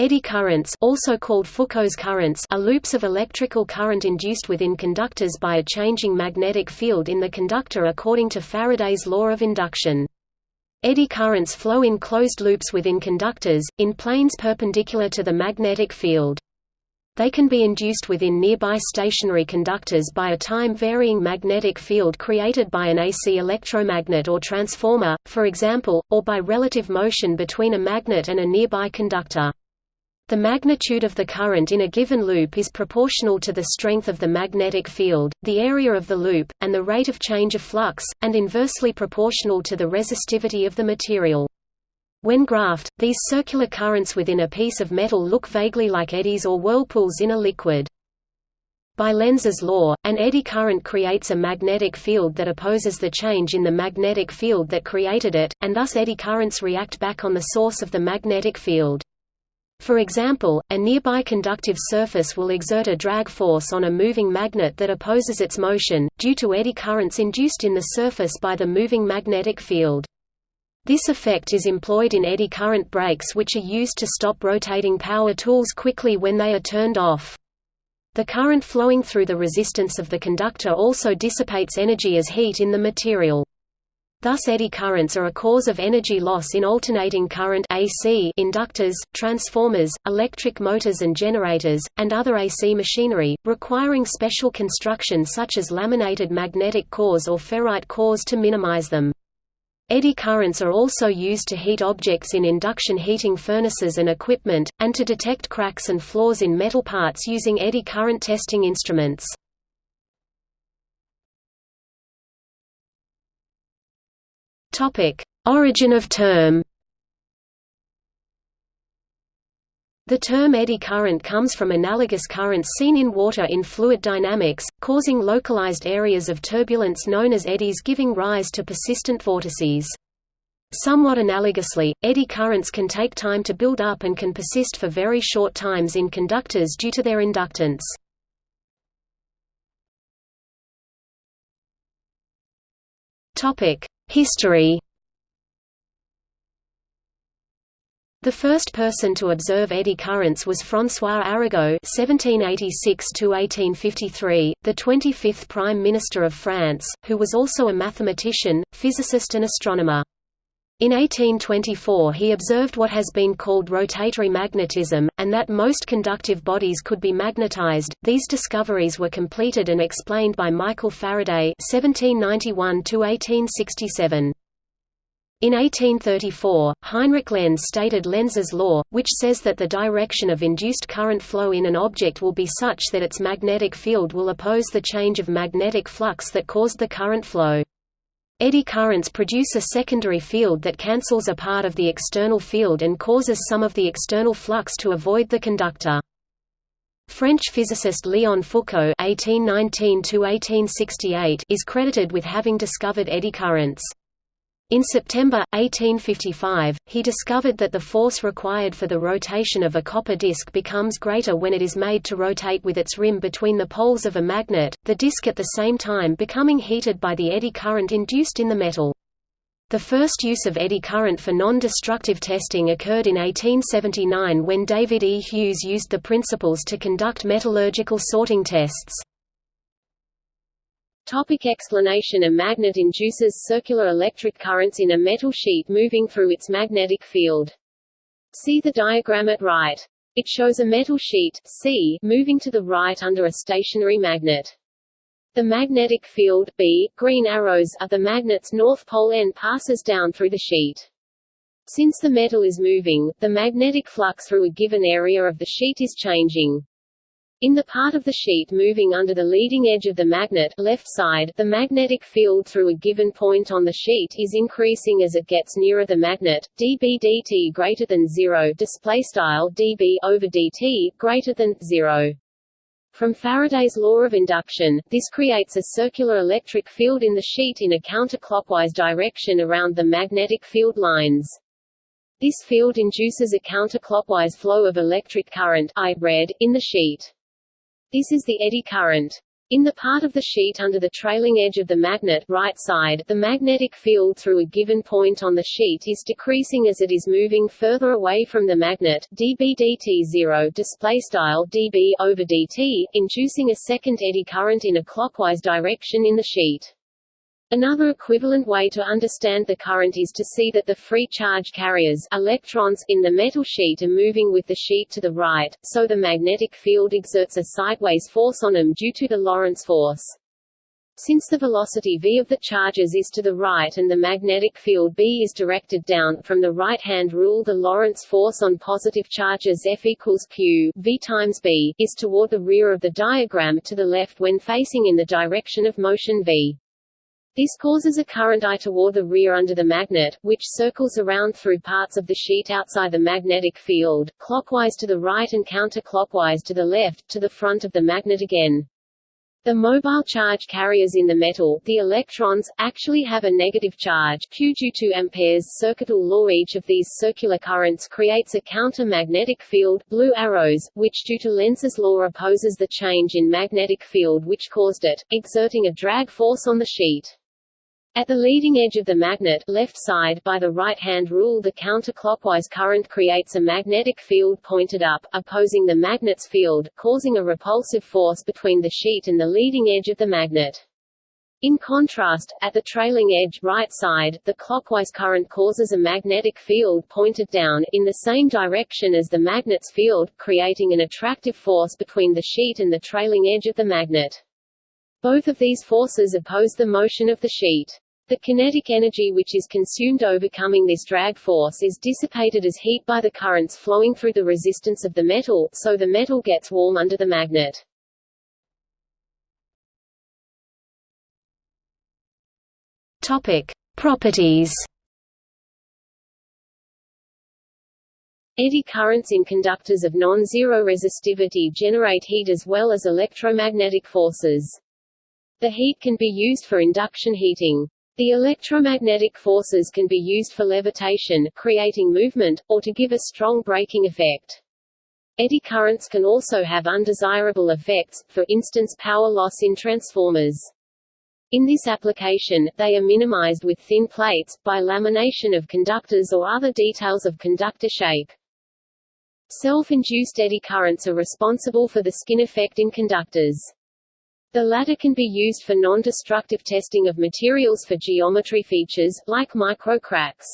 Eddy currents also called Foucault's currents are loops of electrical current induced within conductors by a changing magnetic field in the conductor according to Faraday's law of induction. Eddy currents flow in closed loops within conductors, in planes perpendicular to the magnetic field. They can be induced within nearby stationary conductors by a time-varying magnetic field created by an AC electromagnet or transformer, for example, or by relative motion between a magnet and a nearby conductor. The magnitude of the current in a given loop is proportional to the strength of the magnetic field, the area of the loop, and the rate of change of flux, and inversely proportional to the resistivity of the material. When graphed, these circular currents within a piece of metal look vaguely like eddies or whirlpools in a liquid. By Lenz's law, an eddy current creates a magnetic field that opposes the change in the magnetic field that created it, and thus eddy currents react back on the source of the magnetic field. For example, a nearby conductive surface will exert a drag force on a moving magnet that opposes its motion, due to eddy currents induced in the surface by the moving magnetic field. This effect is employed in eddy current brakes which are used to stop rotating power tools quickly when they are turned off. The current flowing through the resistance of the conductor also dissipates energy as heat in the material. Thus eddy currents are a cause of energy loss in alternating current AC inductors, transformers, electric motors and generators, and other AC machinery, requiring special construction such as laminated magnetic cores or ferrite cores to minimize them. Eddy currents are also used to heat objects in induction heating furnaces and equipment, and to detect cracks and flaws in metal parts using eddy current testing instruments. Topic: Origin of term. The term eddy current comes from analogous currents seen in water in fluid dynamics, causing localized areas of turbulence known as eddies giving rise to persistent vortices. Somewhat analogously, eddy currents can take time to build up and can persist for very short times in conductors due to their inductance. History The first person to observe eddy currents was François Arago (1786–1853), the 25th Prime Minister of France, who was also a mathematician, physicist, and astronomer. In 1824 he observed what has been called rotatory magnetism, and that most conductive bodies could be magnetized. These discoveries were completed and explained by Michael Faraday (1791–1867). In 1834, Heinrich Lenz stated Lenz's law, which says that the direction of induced current flow in an object will be such that its magnetic field will oppose the change of magnetic flux that caused the current flow. Eddy currents produce a secondary field that cancels a part of the external field and causes some of the external flux to avoid the conductor. French physicist Léon Foucault (1819–1868) is credited with having discovered eddy currents. In September, 1855, he discovered that the force required for the rotation of a copper disk becomes greater when it is made to rotate with its rim between the poles of a magnet, the disk at the same time becoming heated by the eddy current induced in the metal. The first use of eddy current for non-destructive testing occurred in 1879 when David E. Hughes used the principles to conduct metallurgical sorting tests. Topic explanation A magnet induces circular electric currents in a metal sheet moving through its magnetic field. See the diagram at right. It shows a metal sheet C moving to the right under a stationary magnet. The magnetic field B, green arrows, of the magnet's north pole end passes down through the sheet. Since the metal is moving, the magnetic flux through a given area of the sheet is changing. In the part of the sheet moving under the leading edge of the magnet left side, the magnetic field through a given point on the sheet is increasing as it gets nearer the magnet. dB dt greater than 0 display style dB over dt greater than 0. From Faraday's law of induction, this creates a circular electric field in the sheet in a counterclockwise direction around the magnetic field lines. This field induces a counterclockwise flow of electric current I red, in the sheet. This is the eddy current. In the part of the sheet under the trailing edge of the magnet right side, the magnetic field through a given point on the sheet is decreasing as it is moving further away from the magnet dB dt 0 display style dB over dt, inducing a second eddy current in a clockwise direction in the sheet. Another equivalent way to understand the current is to see that the free charge carriers electrons in the metal sheet are moving with the sheet to the right, so the magnetic field exerts a sideways force on them due to the Lorentz force. Since the velocity v of the charges is to the right and the magnetic field B is directed down, from the right-hand rule the Lorentz force on positive charges F equals Q v times B, is toward the rear of the diagram to the left when facing in the direction of motion v. This causes a current I toward the rear under the magnet, which circles around through parts of the sheet outside the magnetic field, clockwise to the right and counterclockwise to the left, to the front of the magnet again. The mobile charge carriers in the metal, the electrons, actually have a negative charge Q due to Ampere's circuital law. Each of these circular currents creates a counter-magnetic field blue arrows, which due to Lenz's law opposes the change in magnetic field which caused it, exerting a drag force on the sheet. At the leading edge of the magnet left side by the right-hand rule the counterclockwise current creates a magnetic field pointed up, opposing the magnet's field, causing a repulsive force between the sheet and the leading edge of the magnet. In contrast, at the trailing edge right side, the clockwise current causes a magnetic field pointed down, in the same direction as the magnet's field, creating an attractive force between the sheet and the trailing edge of the magnet. Both of these forces oppose the motion of the sheet. The kinetic energy which is consumed overcoming this drag force is dissipated as heat by the currents flowing through the resistance of the metal, so the metal gets warm under the magnet. Topic: Properties. Eddy currents in conductors of non-zero resistivity generate heat as well as electromagnetic forces. The heat can be used for induction heating. The electromagnetic forces can be used for levitation, creating movement, or to give a strong braking effect. Eddy currents can also have undesirable effects, for instance power loss in transformers. In this application, they are minimized with thin plates, by lamination of conductors or other details of conductor shape. Self-induced eddy currents are responsible for the skin effect in conductors. The latter can be used for non-destructive testing of materials for geometry features, like microcracks.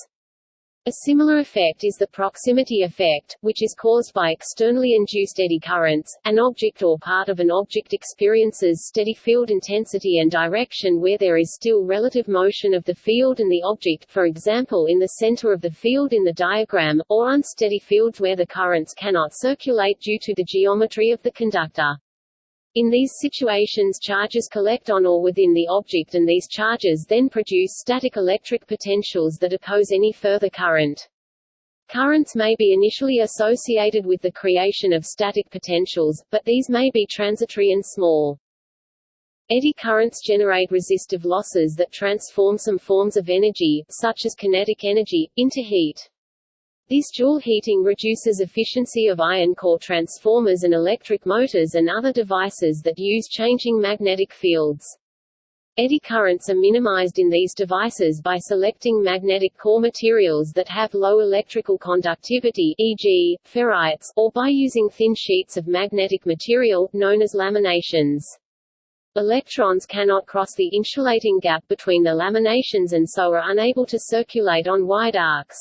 A similar effect is the proximity effect, which is caused by externally induced eddy currents. An object or part of an object experiences steady field intensity and direction where there is still relative motion of the field and the object for example in the center of the field in the diagram, or unsteady fields where the currents cannot circulate due to the geometry of the conductor. In these situations charges collect on or within the object and these charges then produce static electric potentials that oppose any further current. Currents may be initially associated with the creation of static potentials, but these may be transitory and small. Eddy currents generate resistive losses that transform some forms of energy, such as kinetic energy, into heat. This Joule heating reduces efficiency of iron core transformers and electric motors and other devices that use changing magnetic fields. Eddy currents are minimized in these devices by selecting magnetic core materials that have low electrical conductivity e.g., ferrites, or by using thin sheets of magnetic material, known as laminations. Electrons cannot cross the insulating gap between the laminations and so are unable to circulate on wide arcs.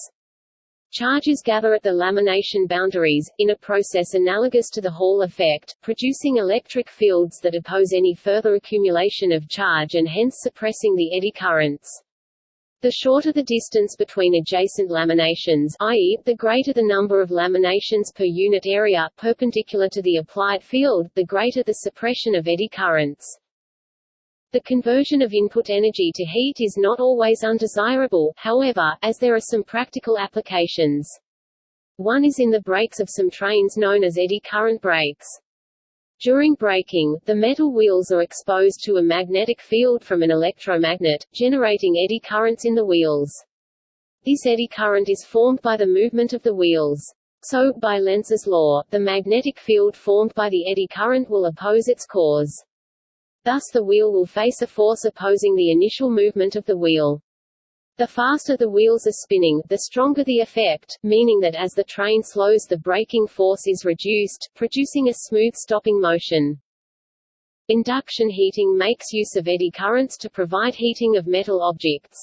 Charges gather at the lamination boundaries, in a process analogous to the Hall effect, producing electric fields that oppose any further accumulation of charge and hence suppressing the eddy currents. The shorter the distance between adjacent laminations i.e., the greater the number of laminations per unit area, perpendicular to the applied field, the greater the suppression of eddy currents. The conversion of input energy to heat is not always undesirable, however, as there are some practical applications. One is in the brakes of some trains known as eddy current brakes. During braking, the metal wheels are exposed to a magnetic field from an electromagnet, generating eddy currents in the wheels. This eddy current is formed by the movement of the wheels. So, by Lenz's law, the magnetic field formed by the eddy current will oppose its cause. Thus the wheel will face a force opposing the initial movement of the wheel. The faster the wheels are spinning, the stronger the effect, meaning that as the train slows the braking force is reduced, producing a smooth stopping motion. Induction heating makes use of eddy currents to provide heating of metal objects.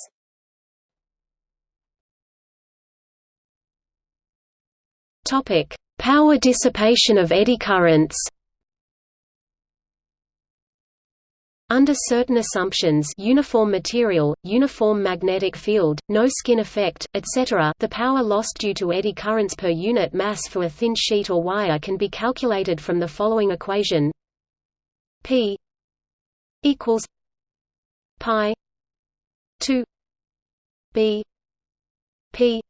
Topic: Power dissipation of eddy currents. Under certain assumptions uniform material, uniform magnetic field, no skin effect, etc. the power lost due to eddy currents per unit mass for a thin sheet or wire can be calculated from the following equation P equals pi 2 B P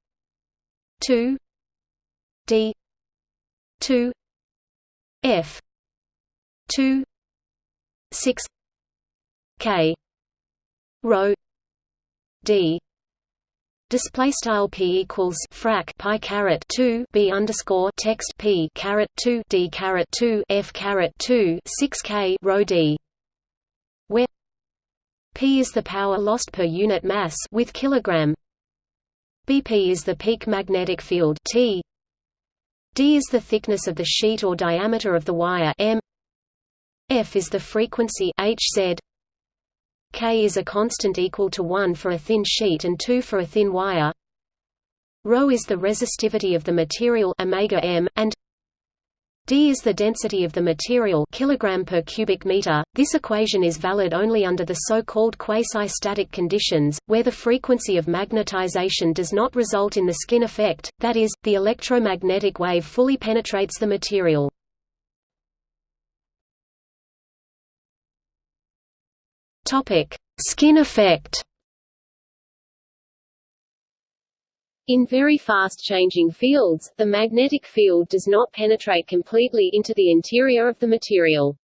2 D 2 F 2 6 K. Rho. D. Display style p equals frac pi caret 2 b underscore text p caret 2 d caret 2 f caret 2 6 k rho d. Where p is the power lost per unit mass with kilogram. Bp is the peak magnetic field t. D is the thickness of the sheet or diameter of the wire m. F is the frequency hz K is a constant equal to 1 for a thin sheet and 2 for a thin wire. Rho is the resistivity of the material omega m, and d is the density of the material kilogram per cubic meter. This equation is valid only under the so-called quasi-static conditions, where the frequency of magnetization does not result in the skin effect, that is, the electromagnetic wave fully penetrates the material. Topic: Skin effect. In very fast-changing fields, the magnetic field does not penetrate completely into the interior of the material.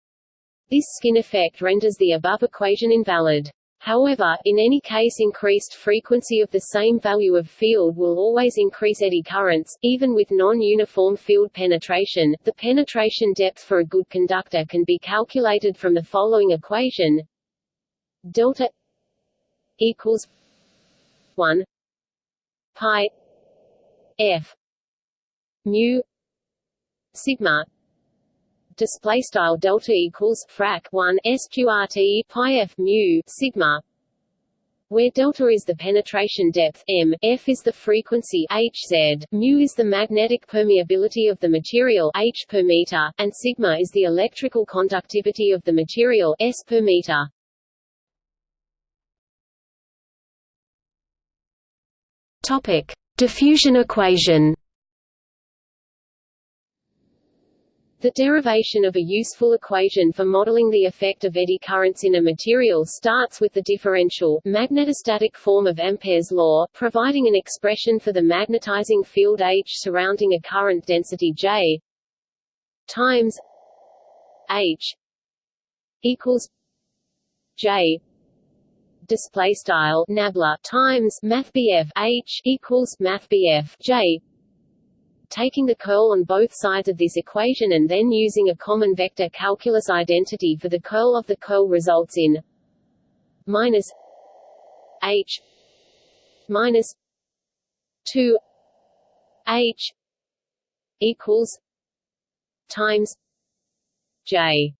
This skin effect renders the above equation invalid. However, in any case increased frequency of the same value of field will always increase eddy currents, even with non-uniform field penetration. The penetration depth for a good conductor can be calculated from the following equation delta equals 1 pi f mu sigma display style delta equals frac 1 sqrt pi f mu sigma where delta is the penetration depth m, f is the frequency hz, mu is the magnetic permeability of the material h per meter, and sigma is the electrical conductivity of the material s per meter. Topic: Diffusion equation. The derivation of a useful equation for modeling the effect of eddy currents in a material starts with the differential, magnetostatic form of Ampere's law, providing an expression for the magnetizing field H surrounding a current density J times H equals J display style nabla times mathbf h equals mathbf j taking the curl on both sides of this equation and then using a common vector calculus identity for the curl of the curl results in minus h minus 2 h equals times j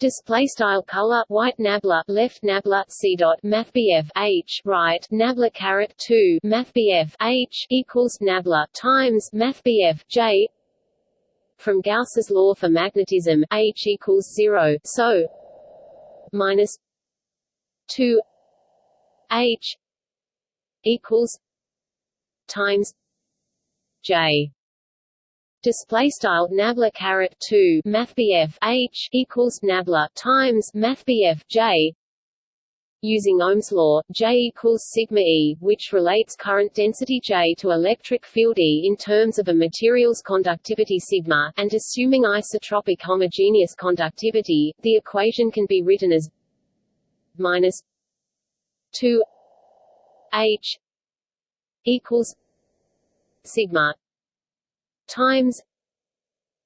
Display style color white nabla left nabla c dot mathbf h right nabla caret two mathbf h equals nabla times mathbf j. From Gauss's law for magnetism, h equals zero, so minus two h equals times j display style nabla caret 2 mathbf h equals nabla times mathbf j. Using Ohm's law j equals sigma e which relates current density j to electric field e in terms of a material's conductivity sigma and assuming isotropic homogeneous conductivity the equation can be written as minus 2 h equals sigma times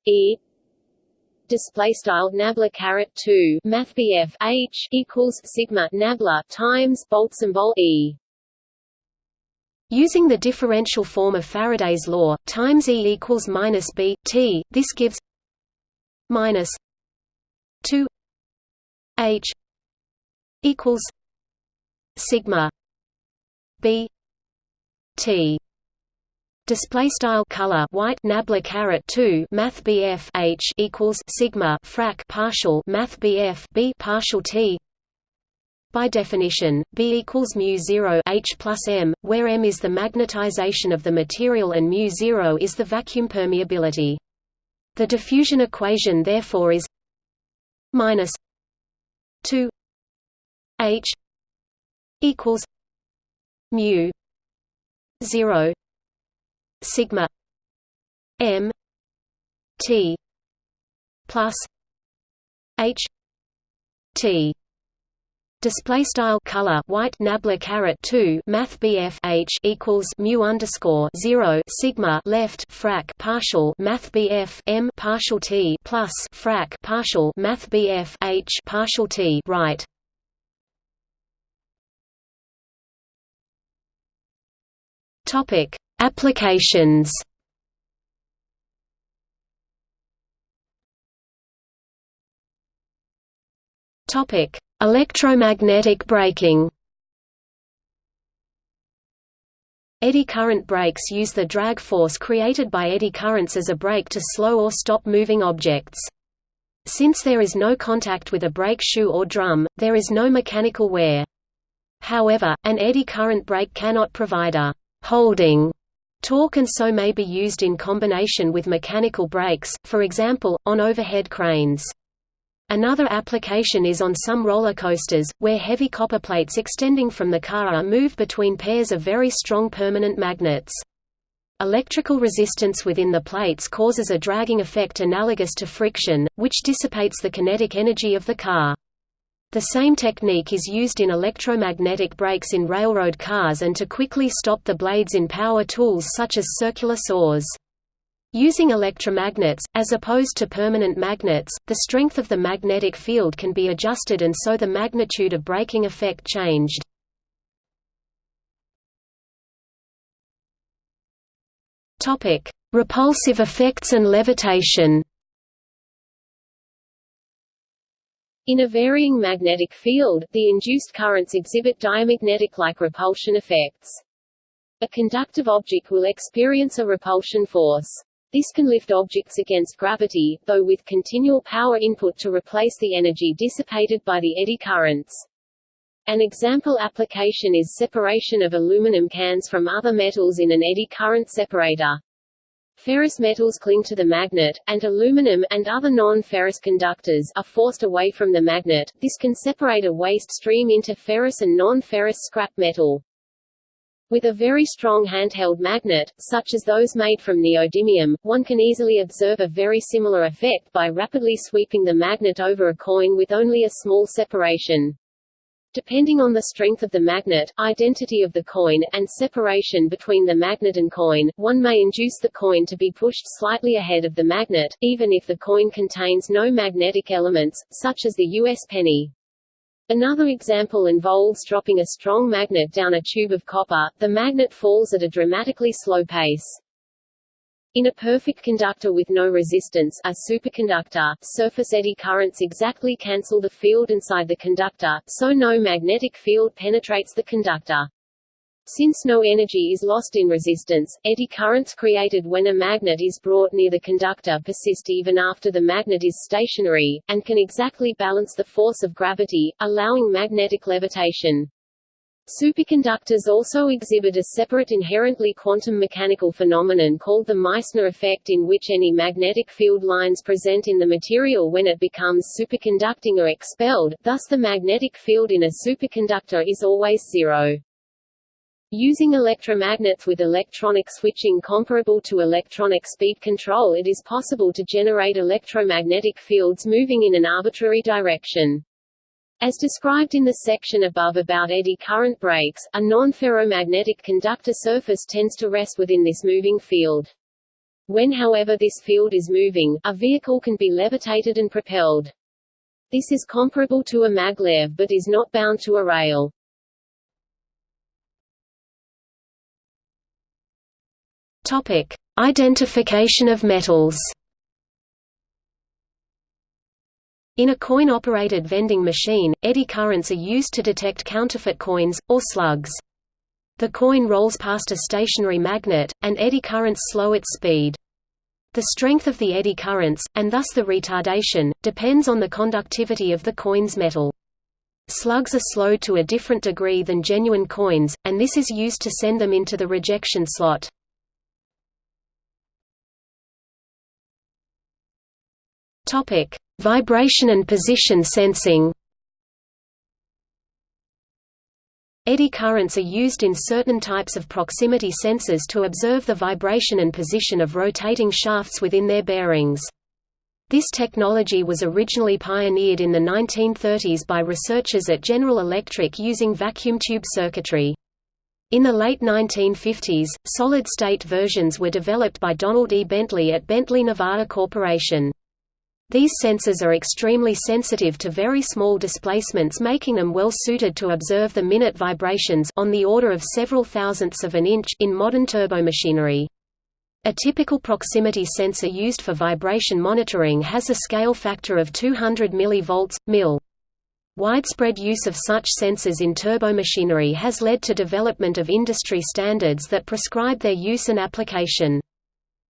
E display style nabla caret 2 math h equals sigma nabla times bolt symbol e. Using the differential form of Faraday's law, times E equals minus B T, this gives minus two H equals sigma B T Display style color white nabla caret 2 math BF H equals sigma frac partial math BF B partial T by definition, B equals mu 0 H plus m, where m is the magnetization of the material and mu 0 is the vacuum permeability. The diffusion equation therefore is minus 2 H equals mu 0 sigma m T plus H T. Display style color white nabla caret 2 math BF H equals mu underscore 0 sigma left frac partial math BF M partial T plus frac partial math BF H partial T right. Topic applications topic Electromagnetic braking Eddy current brakes use the drag force created by eddy currents as a brake to slow or stop moving objects. Since there is no contact with a brake shoe or drum, there is no mechanical wear. However, an eddy current brake cannot provide a «holding» torque and so may be used in combination with mechanical brakes, for example, on overhead cranes. Another application is on some roller coasters, where heavy copper plates extending from the car are moved between pairs of very strong permanent magnets. Electrical resistance within the plates causes a dragging effect analogous to friction, which dissipates the kinetic energy of the car. The same technique is used in electromagnetic brakes in railroad cars and to quickly stop the blades in power tools such as circular saws. Using electromagnets, as opposed to permanent magnets, the strength of the magnetic field can be adjusted and so the magnitude of braking effect changed. Repulsive effects and levitation In a varying magnetic field, the induced currents exhibit diamagnetic-like repulsion effects. A conductive object will experience a repulsion force. This can lift objects against gravity, though with continual power input to replace the energy dissipated by the eddy currents. An example application is separation of aluminum cans from other metals in an eddy current separator. Ferrous metals cling to the magnet, and aluminum, and other non-ferrous conductors, are forced away from the magnet. This can separate a waste stream into ferrous and non-ferrous scrap metal. With a very strong handheld magnet, such as those made from neodymium, one can easily observe a very similar effect by rapidly sweeping the magnet over a coin with only a small separation. Depending on the strength of the magnet, identity of the coin, and separation between the magnet and coin, one may induce the coin to be pushed slightly ahead of the magnet, even if the coin contains no magnetic elements, such as the U.S. penny. Another example involves dropping a strong magnet down a tube of copper, the magnet falls at a dramatically slow pace. In a perfect conductor with no resistance a superconductor, surface eddy currents exactly cancel the field inside the conductor, so no magnetic field penetrates the conductor. Since no energy is lost in resistance, eddy currents created when a magnet is brought near the conductor persist even after the magnet is stationary, and can exactly balance the force of gravity, allowing magnetic levitation. Superconductors also exhibit a separate inherently quantum mechanical phenomenon called the Meissner effect in which any magnetic field lines present in the material when it becomes superconducting are expelled, thus the magnetic field in a superconductor is always zero. Using electromagnets with electronic switching comparable to electronic speed control it is possible to generate electromagnetic fields moving in an arbitrary direction. As described in the section above about eddy current brakes, a non-ferromagnetic conductor surface tends to rest within this moving field. When however this field is moving, a vehicle can be levitated and propelled. This is comparable to a maglev but is not bound to a rail. Topic: Identification of metals. In a coin-operated vending machine, eddy currents are used to detect counterfeit coins, or slugs. The coin rolls past a stationary magnet, and eddy currents slow its speed. The strength of the eddy currents, and thus the retardation, depends on the conductivity of the coin's metal. Slugs are slowed to a different degree than genuine coins, and this is used to send them into the rejection slot. Topic: Vibration and position sensing. Eddy currents are used in certain types of proximity sensors to observe the vibration and position of rotating shafts within their bearings. This technology was originally pioneered in the 1930s by researchers at General Electric using vacuum tube circuitry. In the late 1950s, solid-state versions were developed by Donald E. Bentley at Bentley Nevada Corporation. These sensors are extremely sensitive to very small displacements making them well suited to observe the minute vibrations on the order of several thousandths of an inch in modern turbomachinery. A typical proximity sensor used for vibration monitoring has a scale factor of 200 mV, mil. Widespread use of such sensors in turbomachinery has led to development of industry standards that prescribe their use and application.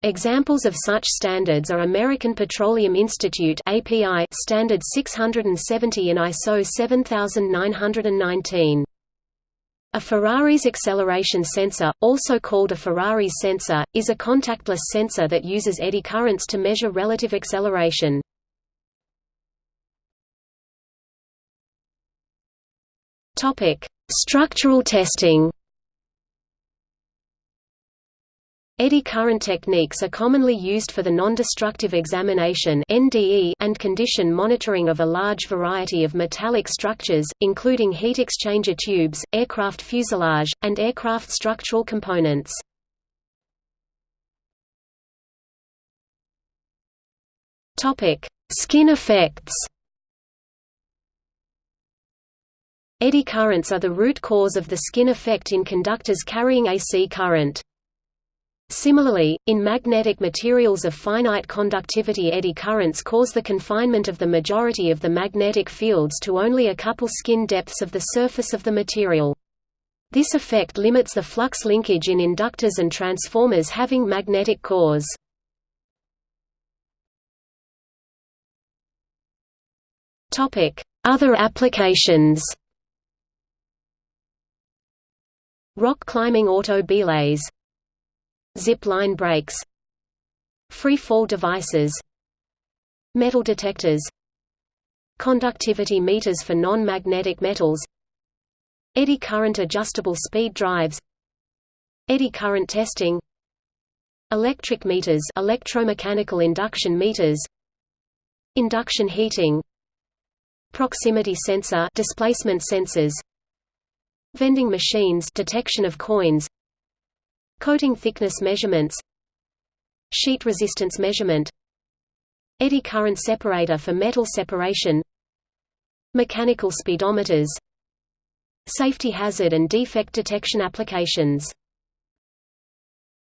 Examples of such standards are American Petroleum Institute API Standard 670 and ISO 7919. A Ferraris acceleration sensor, also called a Ferraris sensor, is a contactless sensor that uses eddy currents to measure relative acceleration. Structural testing. Eddy current techniques are commonly used for the non-destructive examination and condition monitoring of a large variety of metallic structures, including heat exchanger tubes, aircraft fuselage, and aircraft structural components. Skin effects Eddy currents are the root cause of the skin effect in conductors carrying AC current. Similarly, in magnetic materials of finite conductivity eddy currents cause the confinement of the majority of the magnetic fields to only a couple skin depths of the surface of the material. This effect limits the flux linkage in inductors and transformers having magnetic cores. Other applications Rock climbing auto belays Zip line brakes Free-fall devices Metal detectors Conductivity meters for non-magnetic metals Eddy current adjustable speed drives Eddy current testing Electric meters electromechanical induction meters Induction heating Proximity sensor displacement sensors Vending machines detection of coins Coating thickness measurements Sheet resistance measurement Eddy current separator for metal separation Mechanical speedometers Safety hazard and defect detection applications